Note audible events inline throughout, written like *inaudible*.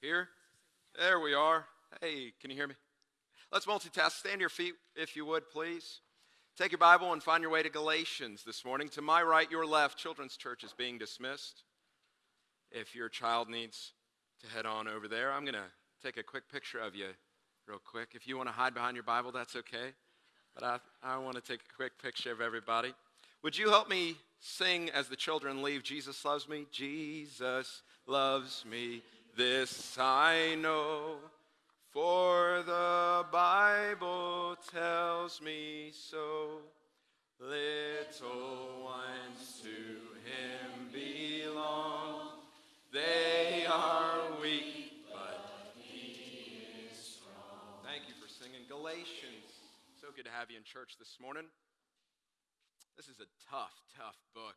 Here? There we are. Hey, can you hear me? Let's multitask. Stand to your feet, if you would, please. Take your Bible and find your way to Galatians this morning. To my right, your left, Children's Church is being dismissed. If your child needs to head on over there, I'm going to take a quick picture of you real quick. If you want to hide behind your Bible, that's okay. But I, I want to take a quick picture of everybody. Would you help me sing as the children leave? Jesus loves me. Jesus loves me. This I know. For the Bible tells me so. Little ones to him belong. They are weak, but he is strong. Thank you for singing Galatians. So good to have you in church this morning. This is a tough, tough book.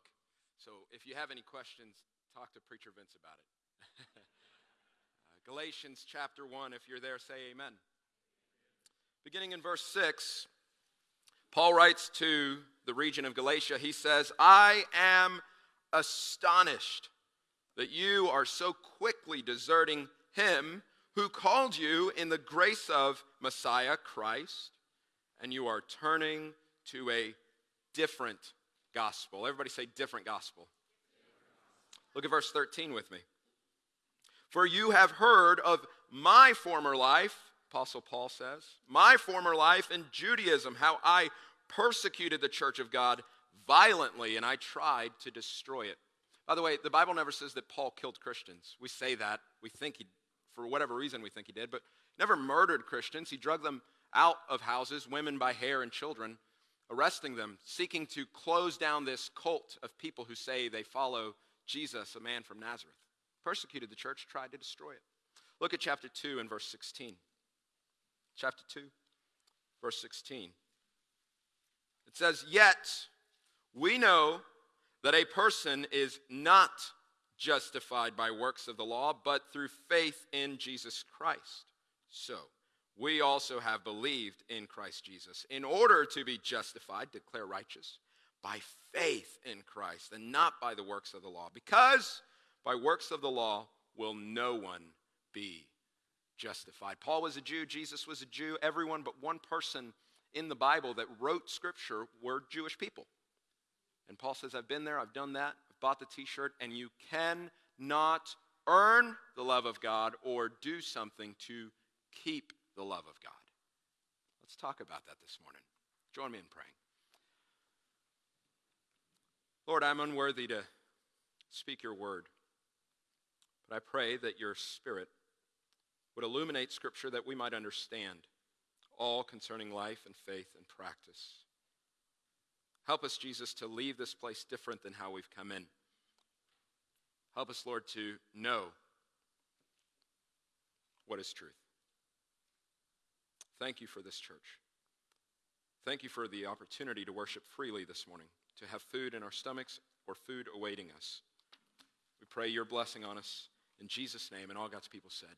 So if you have any questions, talk to Preacher Vince about it. *laughs* Galatians chapter 1, if you're there, say amen. Beginning in verse 6, Paul writes to the region of Galatia, he says, I am astonished that you are so quickly deserting him who called you in the grace of Messiah Christ, and you are turning to a different gospel. Everybody say different gospel. Look at verse 13 with me. For you have heard of my former life, Apostle Paul says, my former life in Judaism, how I persecuted the church of God violently and I tried to destroy it. By the way, the Bible never says that Paul killed Christians. We say that. We think he, for whatever reason, we think he did, but never murdered Christians. He drug them out of houses, women by hair and children, arresting them, seeking to close down this cult of people who say they follow Jesus, a man from Nazareth. Persecuted the church, tried to destroy it. Look at chapter 2 and verse 16. Chapter 2, verse 16. It says, Yet we know that a person is not justified by works of the law, but through faith in Jesus Christ. So, we also have believed in Christ Jesus in order to be justified, declare righteous, by faith in Christ and not by the works of the law. Because by works of the law will no one be justified. Paul was a Jew, Jesus was a Jew. Everyone but one person in the Bible that wrote scripture were Jewish people. And Paul says, I've been there, I've done that, I've bought the t shirt, and you cannot earn the love of God or do something to keep the love of God. Let's talk about that this morning. Join me in praying. Lord, I'm unworthy to speak your word, I pray that your spirit would illuminate scripture that we might understand all concerning life and faith and practice. Help us, Jesus, to leave this place different than how we've come in. Help us, Lord, to know what is truth. Thank you for this church. Thank you for the opportunity to worship freely this morning, to have food in our stomachs or food awaiting us. We pray your blessing on us in Jesus' name, and all God's people said,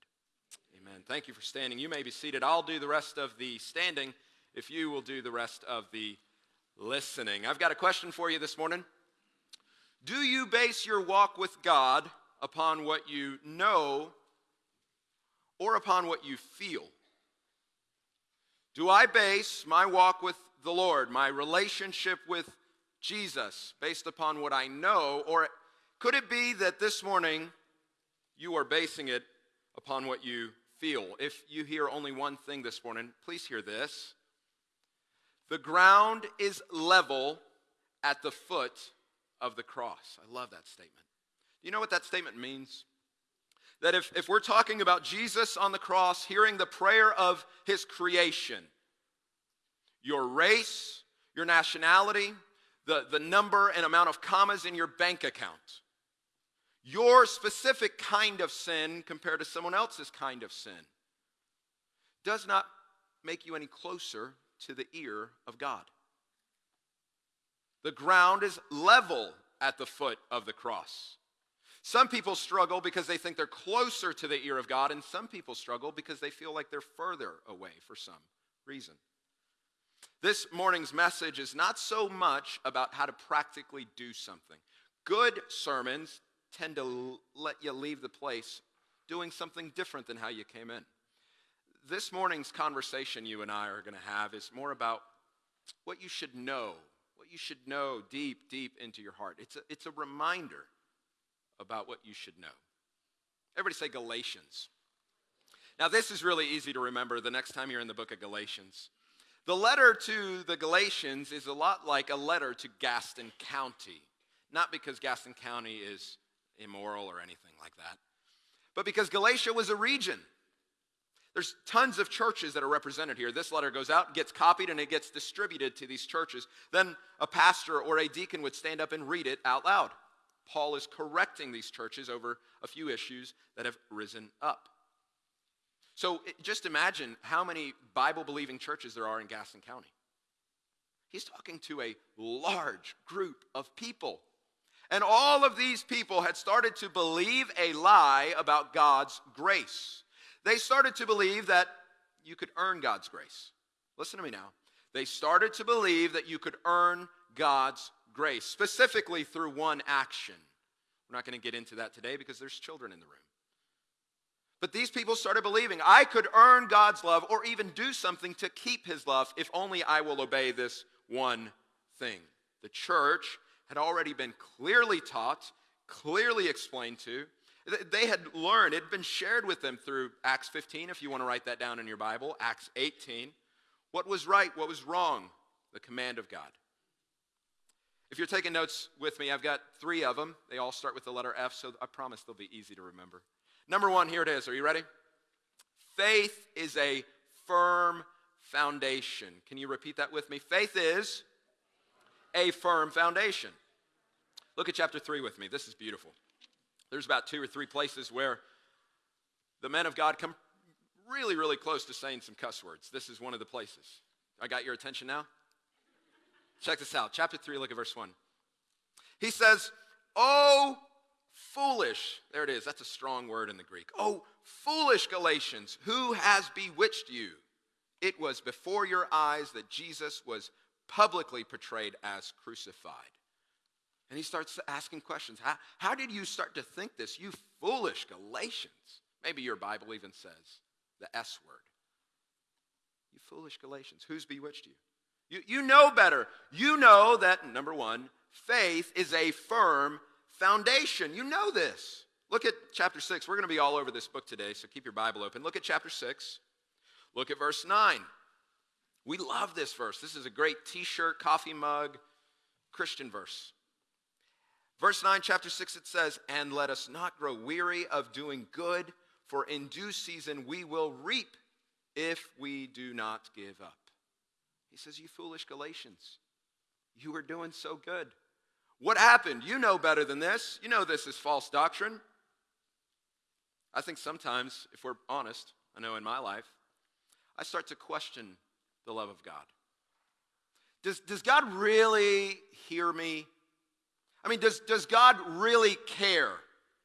Amen. Thank you for standing. You may be seated. I'll do the rest of the standing if you will do the rest of the listening. I've got a question for you this morning. Do you base your walk with God upon what you know or upon what you feel? Do I base my walk with the Lord, my relationship with Jesus, based upon what I know? Or could it be that this morning you are basing it upon what you feel? If you hear only one thing this morning, please hear this. The ground is level at the foot of the cross. I love that statement. Do you know what that statement means? That if, if we're talking about Jesus on the cross, hearing the prayer of his creation, your race, your nationality, the, the number and amount of commas in your bank account, your specific kind of sin compared to someone else's kind of sin, does not make you any closer to the ear of God. The ground is level at the foot of the cross. Some people struggle because they think they're closer to the ear of God, and some people struggle because they feel like they're further away for some reason. This morning's message is not so much about how to practically do something. Good sermons tend to let you leave the place doing something different than how you came in. This morning's conversation you and I are going to have is more about what you should know, what you should know deep, deep into your heart. It's a, it's a reminder about what you should know. Everybody say Galatians. Now, this is really easy to remember the next time you're in the book of Galatians. The letter to the Galatians is a lot like a letter to Gaston County. Not because Gaston County is immoral or anything like that, but because Galatia was a region. There's tons of churches that are represented here. This letter goes out, gets copied, and it gets distributed to these churches. Then a pastor or a deacon would stand up and read it out loud. Paul is correcting these churches over a few issues that have risen up. So just imagine how many Bible believing churches there are in Gaston County. He's talking to a large group of people. And all of these people had started to believe a lie about God's grace. They started to believe that you could earn God's grace. Listen to me now. They started to believe that you could earn God's grace, specifically through one action. We're not going to get into that today because there's children in the room. But these people started believing I could earn God's love or even do something to keep his love if only I will obey this one thing. The church had already been clearly taught, clearly explained to. They had learned, it had been shared with them through Acts 15, if you want to write that down in your Bible, Acts 18. What was right, what was wrong, the command of God. If you're taking notes with me, I've got three of them. They all start with the letter F, so I promise they'll be easy to remember. Number one, here it is. Are you ready? Faith is a firm foundation. Can you repeat that with me? Faith is a firm foundation. Look at chapter 3 with me. This is beautiful. There's about two or three places where the men of God come really, really close to saying some cuss words. This is one of the places. I got your attention now? Check this out. Chapter 3, look at verse 1. He says, Oh, foolish. There it is. That's a strong word in the Greek. Oh, foolish Galatians, who has bewitched you? It was before your eyes that Jesus was publicly portrayed as crucified. And he starts asking questions. How, how did you start to think this, you foolish Galatians? Maybe your Bible even says the S word. You foolish Galatians, who's bewitched you? You, you know better. You know that, number one, faith is a firm foundation. You know this. Look at chapter 6. We're going to be all over this book today, so keep your Bible open. Look at chapter 6. Look at verse 9. We love this verse. This is a great t shirt, coffee mug, Christian verse. Verse 9, chapter 6, it says, And let us not grow weary of doing good, for in due season we will reap if we do not give up. He says, You foolish Galatians, you were doing so good. What happened? You know better than this. You know this is false doctrine. I think sometimes, if we're honest, I know in my life, I start to question the love of God. Does, does God really hear me? I mean, does, does God really care?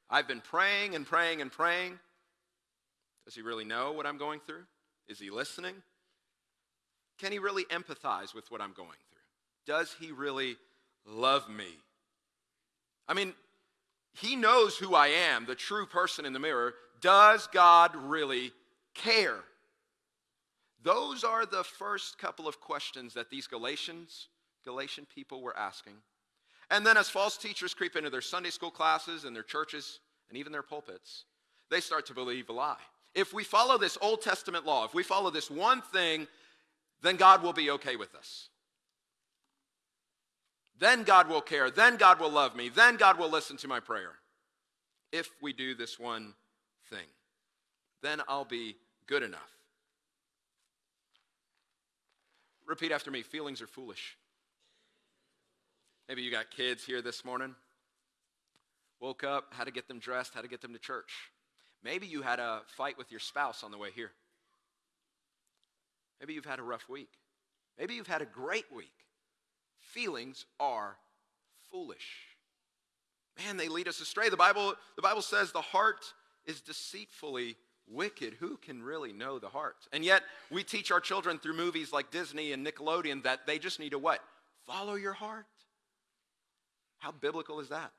I've been praying and praying and praying. Does he really know what I'm going through? Is he listening? Can he really empathize with what I'm going through? Does he really love me? I mean, he knows who I am, the true person in the mirror. Does God really care? Those are the first couple of questions that these Galatians, Galatian people were asking. And then as false teachers creep into their Sunday school classes and their churches and even their pulpits, they start to believe a lie. If we follow this Old Testament law, if we follow this one thing, then God will be okay with us. Then God will care. Then God will love me. Then God will listen to my prayer. If we do this one thing, then I'll be good enough. Repeat after me feelings are foolish. Maybe you got kids here this morning. Woke up, how to get them dressed, how to get them to church. Maybe you had a fight with your spouse on the way here. Maybe you've had a rough week. Maybe you've had a great week. Feelings are foolish. Man, they lead us astray. The Bible, the Bible says the heart is deceitfully wicked. Who can really know the heart? And yet, we teach our children through movies like Disney and Nickelodeon that they just need to what? Follow your heart. How biblical is that?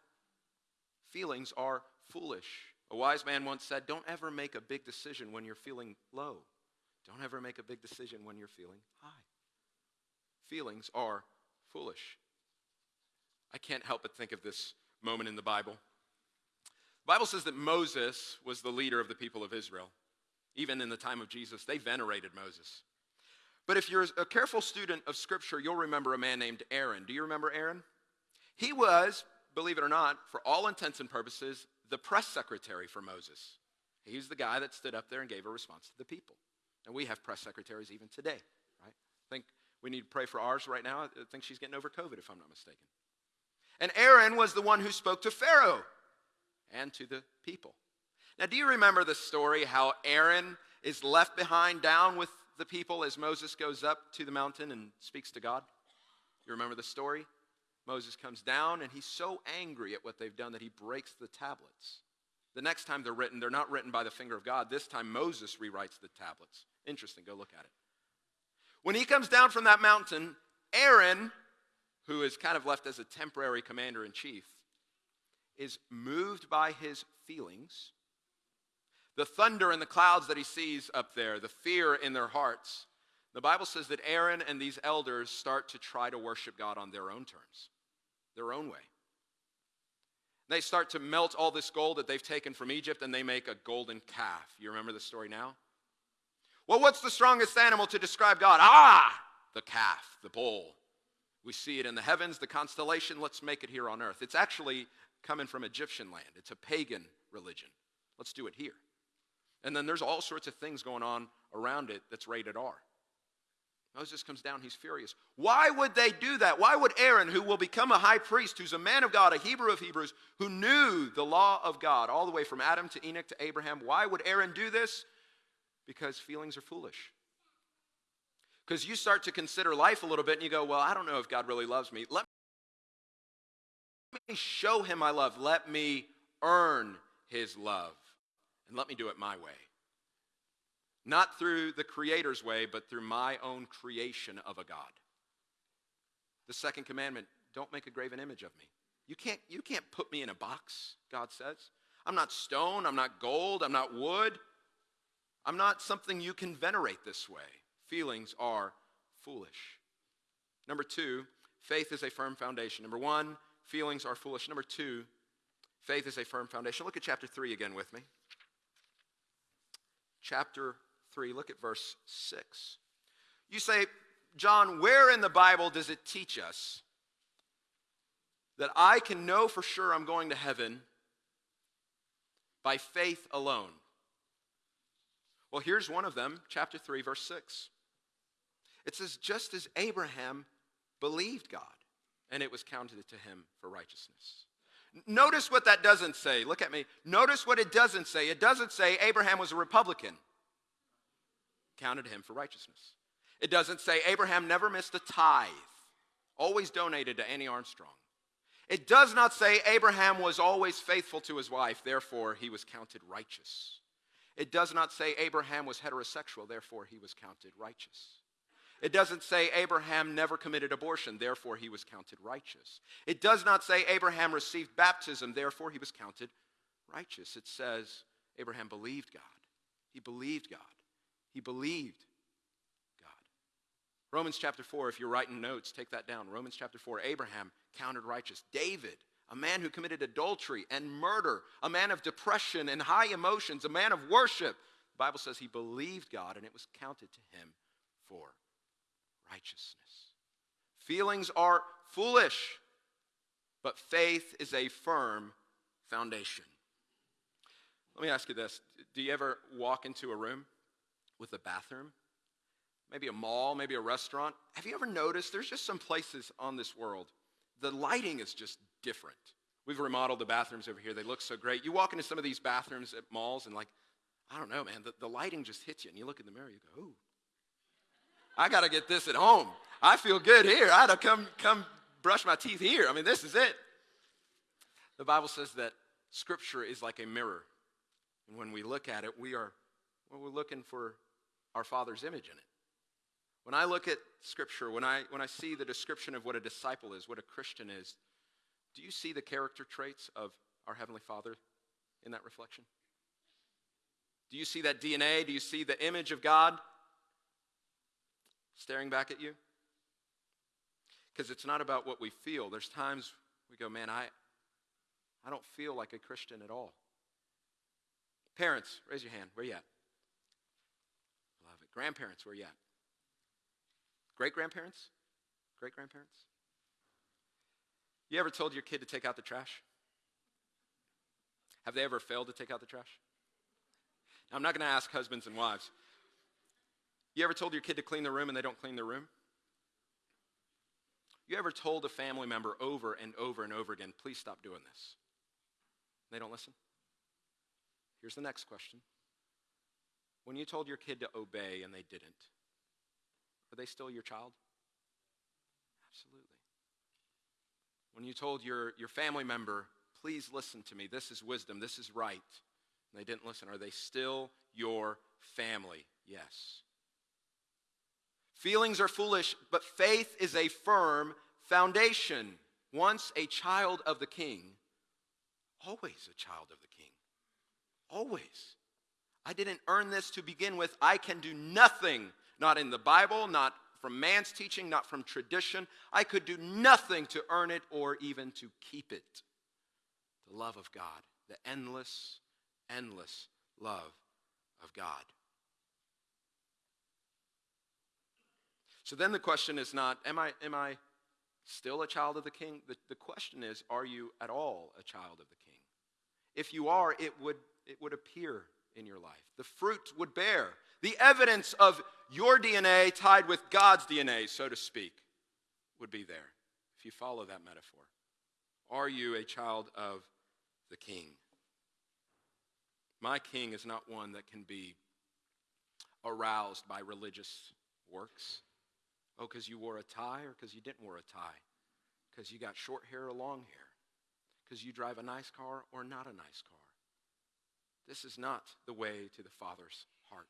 Feelings are foolish. A wise man once said, Don't ever make a big decision when you're feeling low. Don't ever make a big decision when you're feeling high. Feelings are foolish. I can't help but think of this moment in the Bible. The Bible says that Moses was the leader of the people of Israel. Even in the time of Jesus, they venerated Moses. But if you're a careful student of Scripture, you'll remember a man named Aaron. Do you remember Aaron? He was, believe it or not, for all intents and purposes, the press secretary for Moses. He's the guy that stood up there and gave a response to the people. And we have press secretaries even today, right? I think we need to pray for ours right now. I think she's getting over COVID, if I'm not mistaken. And Aaron was the one who spoke to Pharaoh and to the people. Now, do you remember the story how Aaron is left behind down with the people as Moses goes up to the mountain and speaks to God? You remember the story? Moses comes down and he's so angry at what they've done that he breaks the tablets. The next time they're written, they're not written by the finger of God. This time Moses rewrites the tablets. Interesting, go look at it. When he comes down from that mountain, Aaron, who is kind of left as a temporary commander in chief, is moved by his feelings. The thunder and the clouds that he sees up there, the fear in their hearts. The Bible says that Aaron and these elders start to try to worship God on their own terms, their own way. They start to melt all this gold that they've taken from Egypt and they make a golden calf. You remember the story now? Well, what's the strongest animal to describe God? Ah, the calf, the bull. We see it in the heavens, the constellation. Let's make it here on earth. It's actually coming from Egyptian land, it's a pagan religion. Let's do it here. And then there's all sorts of things going on around it that's rated R. Moses comes down, he's furious. Why would they do that? Why would Aaron, who will become a high priest, who's a man of God, a Hebrew of Hebrews, who knew the law of God all the way from Adam to Enoch to Abraham, why would Aaron do this? Because feelings are foolish. Because you start to consider life a little bit and you go, Well, I don't know if God really loves me. Let me show him my love. Let me earn his love. And let me do it my way. Not through the Creator's way, but through my own creation of a God. The second commandment don't make a graven image of me. You can't, you can't put me in a box, God says. I'm not stone, I'm not gold, I'm not wood. I'm not something you can venerate this way. Feelings are foolish. Number two, faith is a firm foundation. Number one, feelings are foolish. Number two, faith is a firm foundation. Look at chapter 3 again with me. Chapter 3, look at verse 6. You say, John, where in the Bible does it teach us that I can know for sure I'm going to heaven by faith alone? Well, here's one of them, chapter 3, verse 6. It says, just as Abraham believed God, and it was counted to him for righteousness. Notice what that doesn't say. Look at me. Notice what it doesn't say. It doesn't say Abraham was a Republican counted him for righteousness. It doesn't say Abraham never missed a tithe, always donated to Annie Armstrong. It does not say Abraham was always faithful to his wife, therefore he was counted righteous. It does not say Abraham was heterosexual, therefore he was counted righteous. It doesn't say Abraham never committed abortion, therefore he was counted righteous. It does not say Abraham received baptism, therefore he was counted righteous. It says Abraham believed God. He believed God. He believed God. Romans chapter 4, if you're writing notes, take that down. Romans chapter 4, Abraham counted righteous. David, a man who committed adultery and murder, a man of depression and high emotions, a man of worship. The Bible says he believed God and it was counted to him for righteousness. Feelings are foolish, but faith is a firm foundation. Let me ask you this Do you ever walk into a room with a bathroom, maybe a mall, maybe a restaurant. Have you ever noticed there's just some places on this world, the lighting is just different. We've remodeled the bathrooms over here. They look so great. You walk into some of these bathrooms at malls and, like, I don't know, man, the, the lighting just hits you. And you look in the mirror, you go, ooh, I got to get this at home. I feel good here. I had to come, come brush my teeth here. I mean, this is it. The Bible says that Scripture is like a mirror. And when we look at it, we are well, we're looking for our Father's image in it. When I look at Scripture, when I, when I see the description of what a disciple is, what a Christian is, do you see the character traits of our Heavenly Father in that reflection? Do you see that DNA? Do you see the image of God staring back at you? Because it's not about what we feel. There's times we go, man, I, I don't feel like a Christian at all. Parents, raise your hand. Where you at? Love it. Grandparents, where you at? Great grandparents? Great grandparents? You ever told your kid to take out the trash? Have they ever failed to take out the trash? Now, I'm not going to ask husbands and wives. You ever told your kid to clean their room and they don't clean their room? You ever told a family member over and over and over again, please stop doing this? They don't listen? Here's the next question. When you told your kid to obey and they didn't, are they still your child? Absolutely. When you told your, your family member, please listen to me, this is wisdom, this is right, and they didn't listen, are they still your family? Yes. Feelings are foolish, but faith is a firm foundation. Once a child of the king, always a child of the king. Always. I didn't earn this to begin with. I can do nothing, not in the Bible, not from man's teaching, not from tradition. I could do nothing to earn it or even to keep it. The love of God, the endless, endless love of God. So then the question is not, am I, am I still a child of the king? The, the question is, are you at all a child of the king? If you are, it would, it would appear in your life. The fruit would bear. The evidence of your DNA tied with God's DNA, so to speak, would be there if you follow that metaphor. Are you a child of the king? My king is not one that can be aroused by religious works. Oh, because you wore a tie or because you didn't wear a tie? Because you got short hair or long hair? Because you drive a nice car or not a nice car? This is not the way to the Father's heart.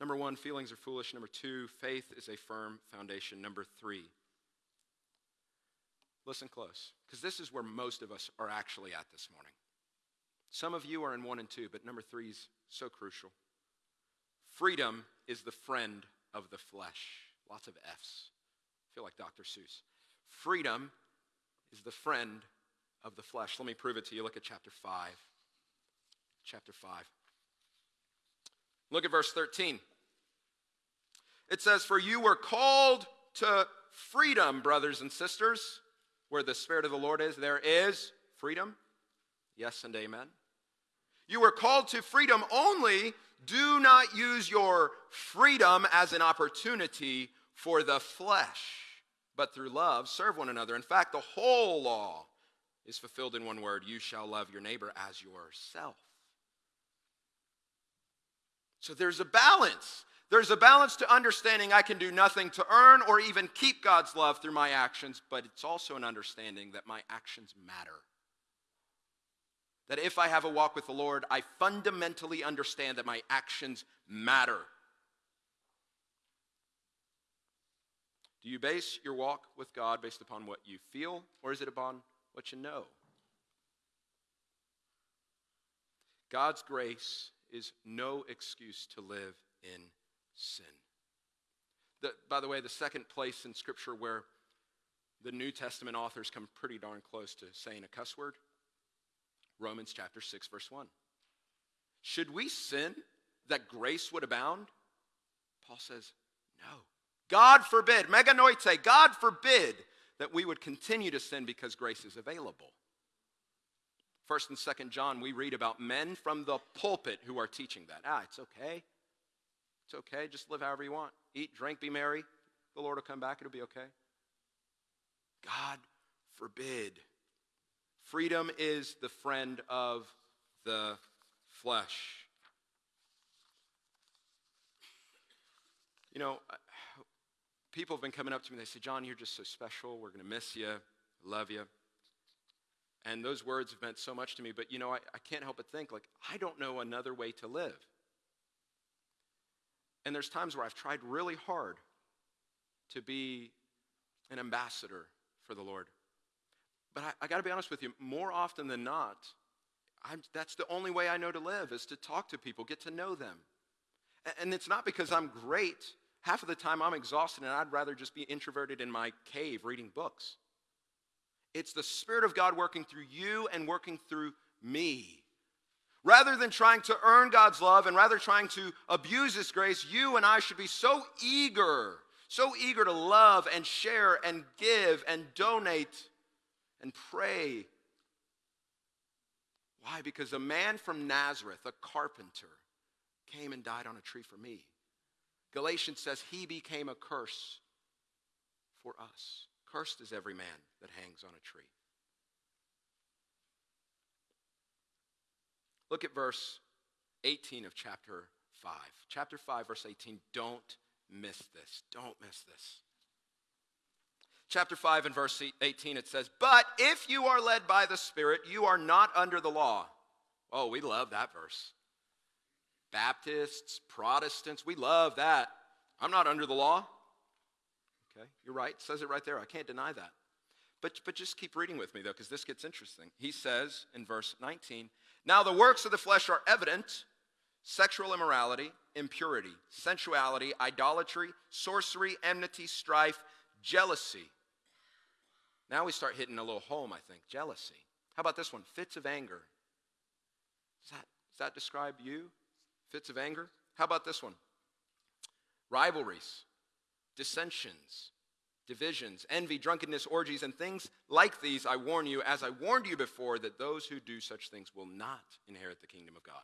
Number one, feelings are foolish. Number two, faith is a firm foundation. Number three, listen close, because this is where most of us are actually at this morning. Some of you are in one and two, but number three is so crucial. Freedom is the friend of the flesh. Lots of F's. I feel like Dr. Seuss. Freedom is the friend of the flesh. Let me prove it to you. Look at chapter 5. Chapter 5. Look at verse 13. It says, For you were called to freedom, brothers and sisters. Where the Spirit of the Lord is, there is freedom. Yes and amen. You were called to freedom only. Do not use your freedom as an opportunity for the flesh, but through love serve one another. In fact, the whole law is fulfilled in one word you shall love your neighbor as yourself. So there's a balance. There's a balance to understanding I can do nothing to earn or even keep God's love through my actions, but it's also an understanding that my actions matter. That if I have a walk with the Lord, I fundamentally understand that my actions matter. Do you base your walk with God based upon what you feel, or is it upon what you know? God's grace is no excuse to live in sin. The, by the way, the second place in Scripture where the New Testament authors come pretty darn close to saying a cuss word Romans chapter 6, verse 1. Should we sin that grace would abound? Paul says, no. God forbid, meganoite, God forbid that we would continue to sin because grace is available. First and second John, we read about men from the pulpit who are teaching that. Ah, it's okay. It's okay. Just live however you want. Eat, drink, be merry. The Lord will come back. It'll be okay. God forbid. Freedom is the friend of the flesh. You know, people have been coming up to me. They say, John, you're just so special. We're going to miss you. Love you. And those words have meant so much to me. But, you know, I, I can't help but think, like, I don't know another way to live. And there's times where I've tried really hard to be an ambassador for the Lord. But I, I got to be honest with you, more often than not, I'm, that's the only way I know to live is to talk to people, get to know them. And, and it's not because I'm great. Half of the time I'm exhausted and I'd rather just be introverted in my cave reading books. It's the Spirit of God working through you and working through me. Rather than trying to earn God's love and rather trying to abuse His grace, you and I should be so eager, so eager to love and share and give and donate and pray. Why? Because a man from Nazareth, a carpenter, came and died on a tree for me. Galatians says he became a curse for us. Cursed is every man that hangs on a tree. Look at verse 18 of chapter 5. Chapter 5, verse 18. Don't miss this. Don't miss this. Chapter 5 and verse 18, it says, But if you are led by the Spirit, you are not under the law. Oh, we love that verse. Baptists, Protestants, we love that. I'm not under the law. Okay, you're right. It says it right there. I can't deny that. But, but just keep reading with me, though, because this gets interesting. He says in verse 19, Now the works of the flesh are evident sexual immorality, impurity, sensuality, idolatry, sorcery, enmity, strife, jealousy. Now we start hitting a little home, I think. Jealousy. How about this one? Fits of anger. Does that, does that describe you? Fits of anger? How about this one? Rivalries, dissensions, divisions, envy, drunkenness, orgies, and things like these, I warn you, as I warned you before, that those who do such things will not inherit the kingdom of God.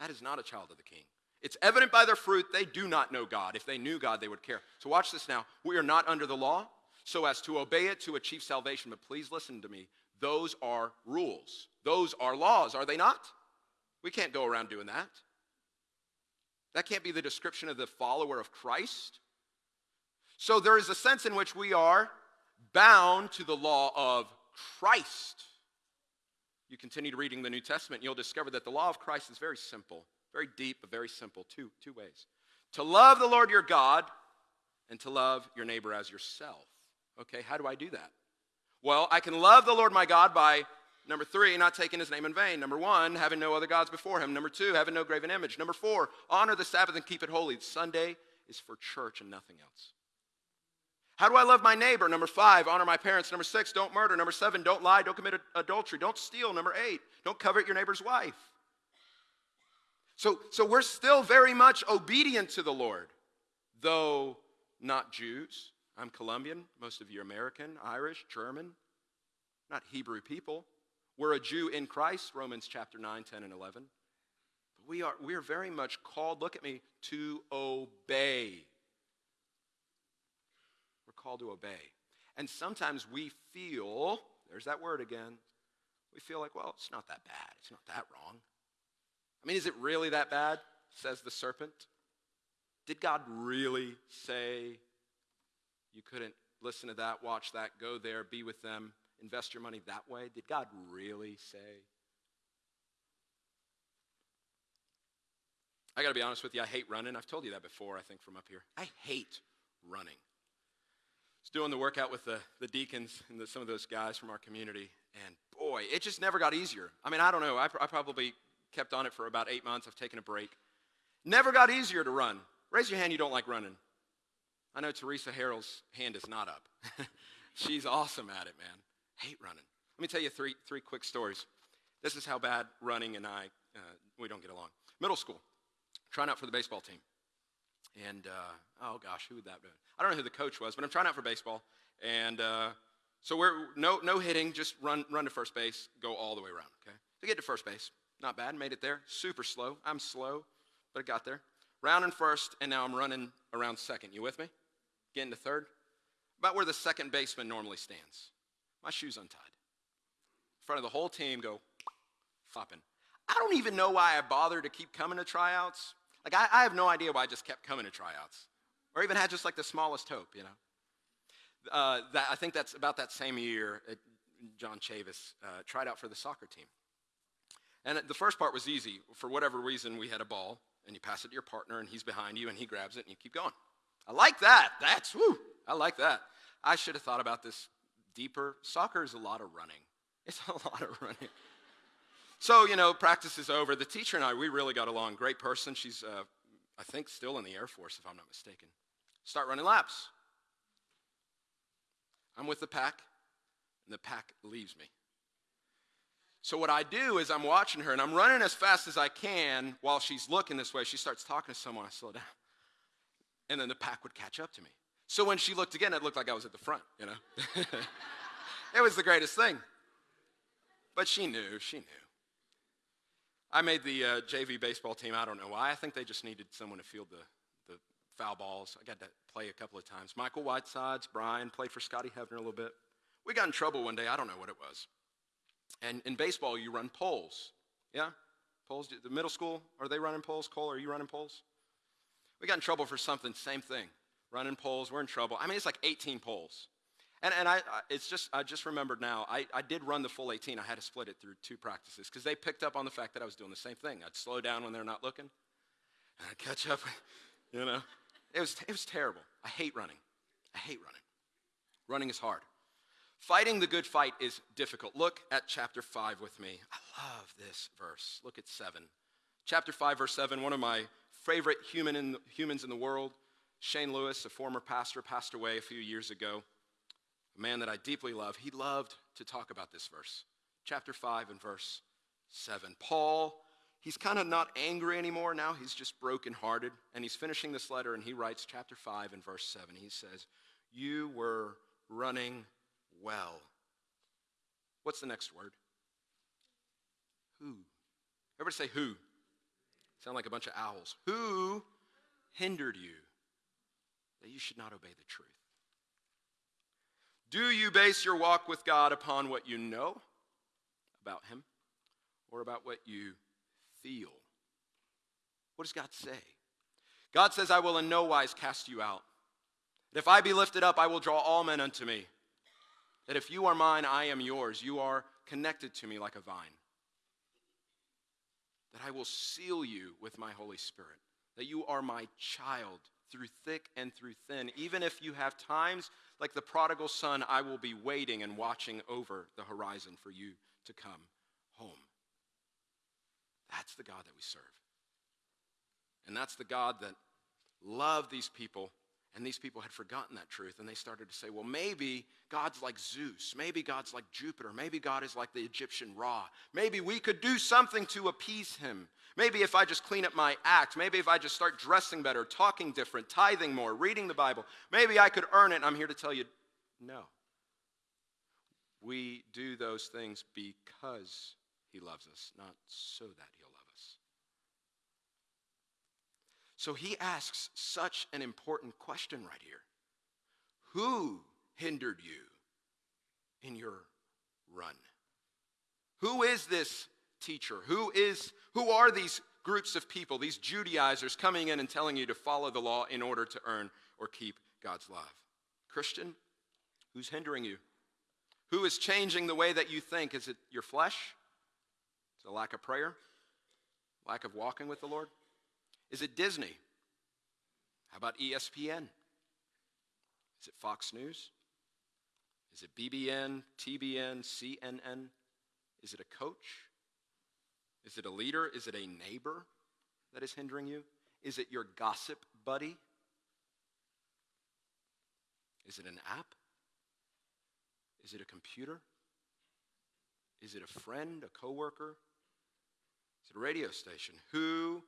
That is not a child of the king. It's evident by their fruit they do not know God. If they knew God, they would care. So watch this now. We are not under the law so as to obey it to achieve salvation. But please listen to me. Those are rules. Those are laws, are they not? We can't go around doing that. That can't be the description of the follower of Christ. So there is a sense in which we are bound to the law of Christ. You continue to reading the New Testament, you'll discover that the law of Christ is very simple, very deep, but very simple. Two, two ways to love the Lord your God and to love your neighbor as yourself. Okay, how do I do that? Well, I can love the Lord my God by Number three, not taking his name in vain. Number one, having no other gods before him. Number two, having no graven image. Number four, honor the Sabbath and keep it holy. Sunday is for church and nothing else. How do I love my neighbor? Number five, honor my parents. Number six, don't murder. Number seven, don't lie, don't commit adultery, don't steal. Number eight, don't covet your neighbor's wife. So, so we're still very much obedient to the Lord, though not Jews. I'm Colombian, most of you are American, Irish, German, not Hebrew people. We're a Jew in Christ, Romans chapter 9, 10, and 11. But we are, we are very much called, look at me, to obey We're called to obey. And sometimes we feel, there's that word again, we feel like, well, it's not that bad. It's not that wrong. I mean, is it really that bad? Says the serpent. Did God really say you couldn't listen to that, watch that, go there, be with them, invest your money that way? Did God really say? I got to be honest with you, I hate running. I've told you that before, I think, from up here. I hate running was doing the workout with the, the deacons and the, some of those guys from our community, and boy, it just never got easier. I mean, I don't know. I, I probably kept on it for about eight months. I've taken a break. Never got easier to run. Raise your hand you don't like running. I know Teresa Harrell's hand is not up. *laughs* She's awesome at it, man. Hate running. Let me tell you three, three quick stories. This is how bad running and I, uh, we don't get along. Middle school, trying out for the baseball team. And uh, oh gosh, who would that be? I don't know who the coach was, but I'm trying out for baseball. And uh, so we're no no hitting, just run run to first base, go all the way around. Okay, to get to first base, not bad, made it there. Super slow. I'm slow, but I got there. Round in first, and now I'm running around second. You with me? Getting to third, about where the second baseman normally stands. My shoes untied. In front of the whole team, go flopping. I don't even know why I bothered to keep coming to tryouts. Like, I, I have no idea why I just kept coming to tryouts or even had just like the smallest hope, you know. Uh, that, I think that's about that same year, uh, John Chavis uh, tried out for the soccer team. And the first part was easy. For whatever reason, we had a ball, and you pass it to your partner, and he's behind you, and he grabs it, and you keep going. I like that. That's, woo, I like that. I should have thought about this deeper. Soccer is a lot of running. It's *laughs* a lot of running. So, you know, practice is over. The teacher and I, we really got along. Great person. She's, uh, I think, still in the Air Force, if I'm not mistaken. Start running laps. I'm with the pack, and the pack leaves me. So, what I do is I'm watching her, and I'm running as fast as I can while she's looking this way. She starts talking to someone, I slow down. And then the pack would catch up to me. So, when she looked again, it looked like I was at the front, you know? *laughs* it was the greatest thing. But she knew, she knew. I made the uh, JV baseball team. I don't know why. I think they just needed someone to field the, the foul balls. I got to play a couple of times. Michael Whitesides, Brian, played for Scotty Hefner a little bit. We got in trouble one day. I don't know what it was. And in baseball, you run poles. Yeah? Poles? The middle school, are they running poles? Cole, are you running poles? We got in trouble for something, same thing. Running poles, we're in trouble. I mean, it's like 18 poles. And, and I, I, it's just, I just remembered now, I, I did run the full 18. I had to split it through two practices because they picked up on the fact that I was doing the same thing. I'd slow down when they're not looking, and I'd catch up, *laughs* you know. It was, it was terrible. I hate running. I hate running. Running is hard. Fighting the good fight is difficult. Look at chapter 5 with me. I love this verse. Look at 7. Chapter 5, verse 7, one of my favorite human in, humans in the world, Shane Lewis, a former pastor, passed away a few years ago a man that I deeply love, he loved to talk about this verse. Chapter 5 and verse 7. Paul, he's kind of not angry anymore now, he's just brokenhearted. And he's finishing this letter and he writes, chapter 5 and verse 7. He says, You were running well. What's the next word? Who? Everybody say who. Sound like a bunch of owls. Who hindered you that you should not obey the truth? Do you base your walk with God upon what you know about Him or about what you feel? What does God say? God says, I will in no wise cast you out. That if I be lifted up, I will draw all men unto me. That if you are mine, I am yours. You are connected to me like a vine. That I will seal you with my Holy Spirit. That you are my child through thick and through thin. Even if you have times like the prodigal son, I will be waiting and watching over the horizon for you to come home. That's the God that we serve. And that's the God that loved these people and these people had forgotten that truth, and they started to say, well, maybe God's like Zeus. Maybe God's like Jupiter. Maybe God is like the Egyptian Ra. Maybe we could do something to appease him. Maybe if I just clean up my act, maybe if I just start dressing better, talking different, tithing more, reading the Bible, maybe I could earn it. And I'm here to tell you no. We do those things because he loves us, not so that he'll love us. So he asks such an important question right here Who hindered you in your run? Who is this teacher? Who is who are these groups of people, these Judaizers coming in and telling you to follow the law in order to earn or keep God's love? Christian, who's hindering you? Who is changing the way that you think? Is it your flesh? Is it a lack of prayer? Lack of walking with the Lord? Is it Disney? How about ESPN? Is it Fox News? Is it BBN, TBN, CNN? Is it a coach? Is it a leader? Is it a neighbor that is hindering you? Is it your gossip buddy? Is it an app? Is it a computer? Is it a friend, a coworker? Is it a radio station? Who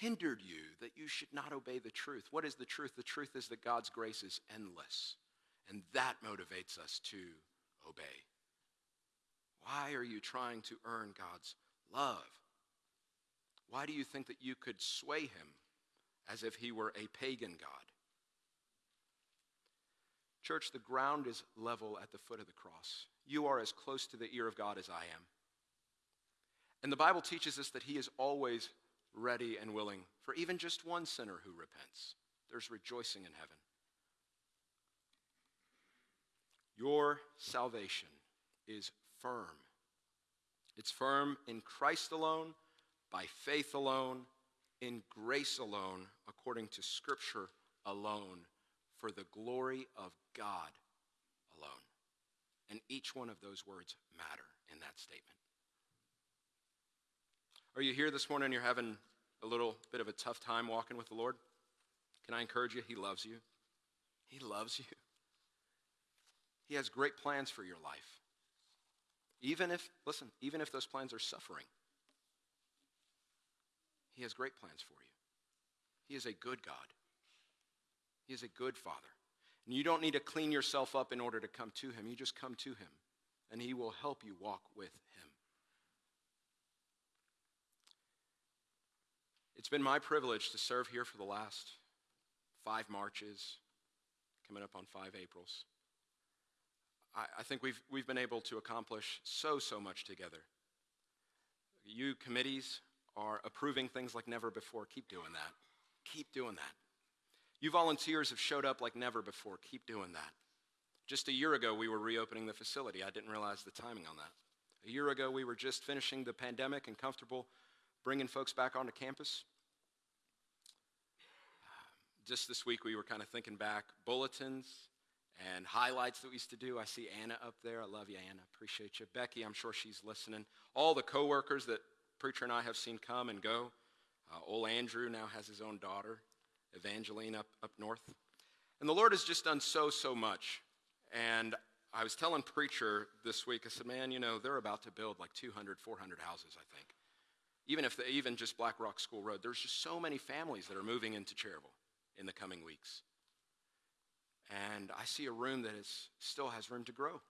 hindered you that you should not obey the truth? What is the truth? The truth is that God's grace is endless, and that motivates us to obey. Why are you trying to earn God's love? Why do you think that you could sway him as if he were a pagan God? Church, the ground is level at the foot of the cross. You are as close to the ear of God as I am. And the Bible teaches us that he is always ready and willing for even just one sinner who repents. There's rejoicing in heaven. Your salvation is firm. It's firm in Christ alone, by faith alone, in grace alone, according to Scripture alone, for the glory of God alone. And each one of those words matter in that statement. Are you here this morning and you're having a little bit of a tough time walking with the Lord? Can I encourage you? He loves you. He loves you. He has great plans for your life. Even if, listen, even if those plans are suffering, He has great plans for you. He is a good God. He is a good Father. And you don't need to clean yourself up in order to come to Him. You just come to Him, and He will help you walk with Him. It's been my privilege to serve here for the last five Marches, coming up on five Aprils. I, I think we've, we've been able to accomplish so, so much together. You committees are approving things like never before. Keep doing that. Keep doing that. You volunteers have showed up like never before. Keep doing that. Just a year ago, we were reopening the facility. I didn't realize the timing on that. A year ago, we were just finishing the pandemic and comfortable bringing folks back onto campus. Just this week, we were kind of thinking back bulletins and highlights that we used to do. I see Anna up there. I love you, Anna. Appreciate you. Becky, I'm sure she's listening. All the coworkers that Preacher and I have seen come and go. Uh, old Andrew now has his own daughter, Evangeline, up, up north. And the Lord has just done so, so much. And I was telling Preacher this week, I said, man, you know, they're about to build like 200, 400 houses, I think. Even if they, even just Black Rock School Road, there's just so many families that are moving into Cherryville in the coming weeks. And I see a room that is, still has room to grow.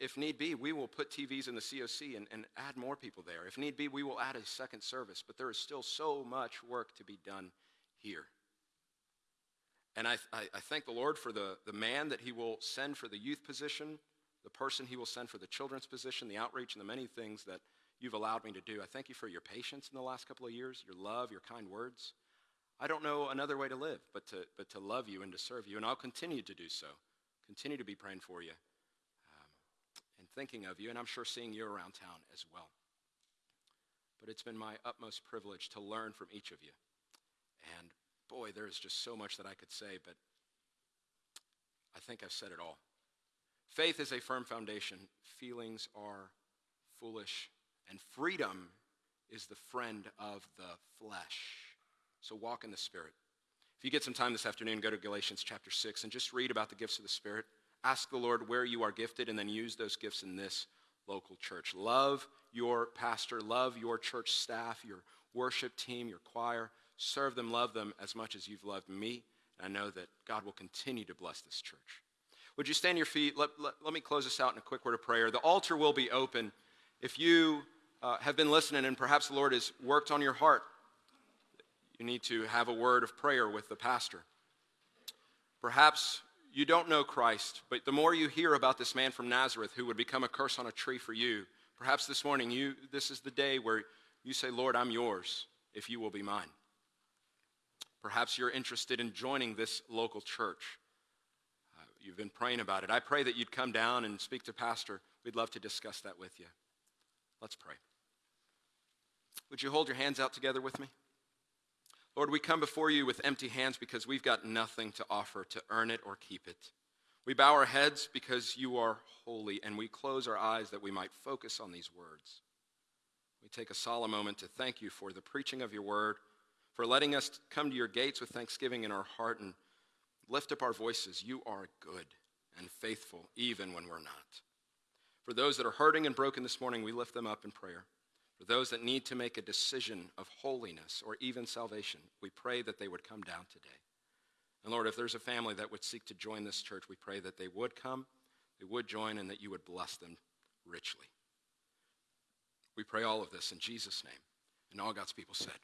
If need be, we will put TVs in the COC and, and add more people there. If need be, we will add a second service, but there is still so much work to be done here. And I, I, I, thank the Lord for the, the man that he will send for the youth position, the person he will send for the children's position, the outreach, and the many things that you've allowed me to do. I thank you for your patience in the last couple of years, your love, your kind words. I don't know another way to live but to, but to love you and to serve you, and I'll continue to do so. Continue to be praying for you um, and thinking of you, and I'm sure seeing you around town as well. But it's been my utmost privilege to learn from each of you. And boy, there is just so much that I could say, but I think I've said it all. Faith is a firm foundation, feelings are foolish, and freedom is the friend of the flesh. So walk in the Spirit. If you get some time this afternoon, go to Galatians chapter 6 and just read about the gifts of the Spirit. Ask the Lord where you are gifted and then use those gifts in this local church. Love your pastor, love your church staff, your worship team, your choir. Serve them, love them as much as you've loved me. And I know that God will continue to bless this church. Would you stand your feet? Let, let, let me close this out in a quick word of prayer. The altar will be open. If you uh, have been listening and perhaps the Lord has worked on your heart you need to have a word of prayer with the pastor. Perhaps you don't know Christ, but the more you hear about this man from Nazareth who would become a curse on a tree for you, perhaps this morning you this is the day where you say, "Lord, I'm yours if you will be mine." Perhaps you're interested in joining this local church. Uh, you've been praying about it. I pray that you'd come down and speak to pastor. We'd love to discuss that with you. Let's pray. Would you hold your hands out together with me? Lord, we come before you with empty hands because we've got nothing to offer to earn it or keep it. We bow our heads because you are holy, and we close our eyes that we might focus on these words. We take a solemn moment to thank you for the preaching of your word, for letting us come to your gates with thanksgiving in our heart and lift up our voices. You are good and faithful, even when we're not. For those that are hurting and broken this morning, we lift them up in prayer. For those that need to make a decision of holiness or even salvation, we pray that they would come down today. And Lord, if there's a family that would seek to join this church, we pray that they would come, they would join, and that you would bless them richly. We pray all of this in Jesus' name. And all God's people said,